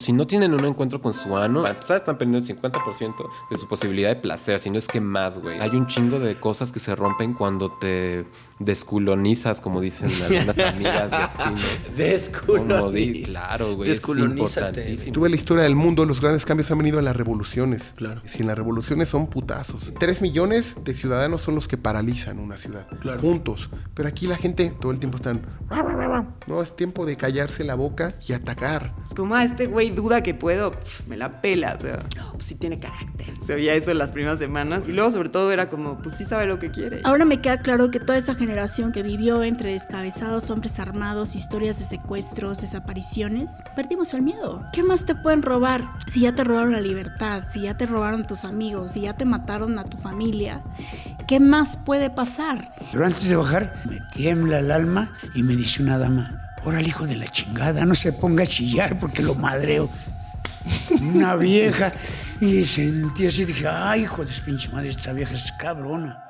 Si no tienen un encuentro con su ano, para empezar están perdiendo el 50% de su posibilidad de placer, si no es que más, güey. Hay un chingo de cosas que se rompen cuando te desculonizas, como dicen algunas amigas y así, ¿no? Desculonizas. Claro, güey, es importantísimo. Tuve la historia del mundo, los grandes cambios han venido en las revoluciones. Claro. Si en las revoluciones son putazos. Tres millones de ciudadanos son los que paralizan una ciudad. Claro. Juntos. Pero aquí la gente todo el tiempo están... No, es tiempo de callarse la boca y atacar. Es como, ah, este güey duda que puedo, me la pela, o sea, no, pues sí tiene carácter. Se veía eso en las primeras semanas y luego sobre todo era como, pues sí sabe lo que quiere. Ahora me queda claro que toda esa generación que vivió entre descabezados, hombres armados, historias de secuestros, desapariciones, perdimos el miedo. ¿Qué más te pueden robar si ya te robaron la libertad, si ya te robaron tus amigos, si ya te mataron a tu familia? ¿Qué más puede pasar? Pero antes de bajar, me tiembla el alma y me dice una dama, órale hijo de la chingada, no se ponga a chillar porque lo madreo. Una vieja. Y sentí así, dije, ay hijo de pinche madre, esta vieja es cabrona.